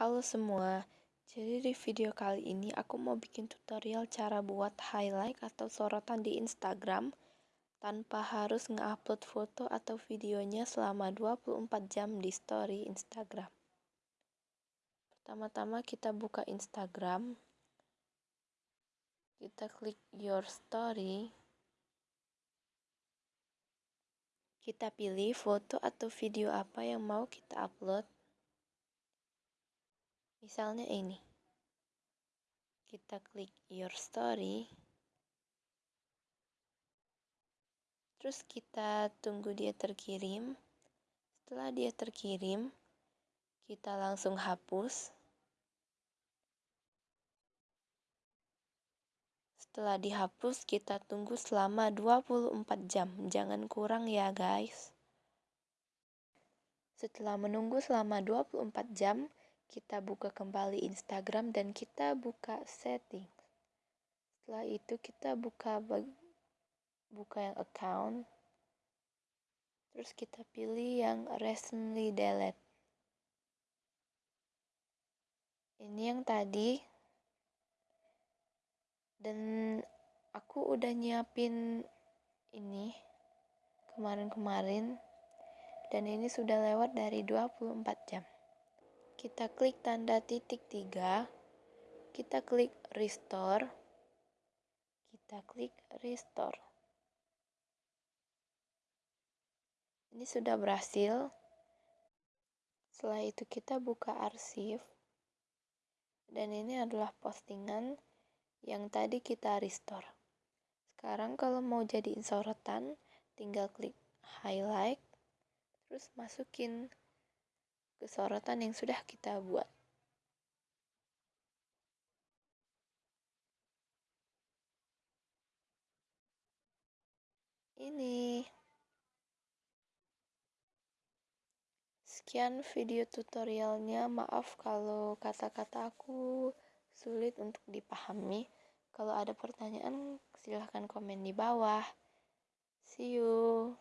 Halo semua, jadi di video kali ini aku mau bikin tutorial cara buat highlight atau sorotan di Instagram tanpa harus nge-upload foto atau videonya selama 24 jam di story Instagram. Pertama-tama kita buka Instagram, kita klik your story, kita pilih foto atau video apa yang mau kita upload. Misalnya ini. Kita klik your story. Terus kita tunggu dia terkirim. Setelah dia terkirim, kita langsung hapus. Setelah dihapus, kita tunggu selama 24 jam. Jangan kurang ya, guys. Setelah menunggu selama 24 jam, kita buka kembali Instagram dan kita buka setting. Setelah itu kita buka buka yang account. Terus kita pilih yang recently delete. Ini yang tadi dan aku udah nyiapin ini kemarin-kemarin dan ini sudah lewat dari 24 jam kita klik tanda titik tiga. Kita klik restore. Kita klik restore. Ini sudah berhasil. Setelah itu kita buka arsip dan ini adalah postingan yang tadi kita restore. Sekarang kalau mau jadiin sorotan, tinggal klik highlight, terus masukin ke sorotan yang sudah kita buat. Ini. Sekian video tutorialnya. Maaf kalau kata-kata aku sulit untuk dipahami. Kalau ada pertanyaan, silahkan komen di bawah. See you.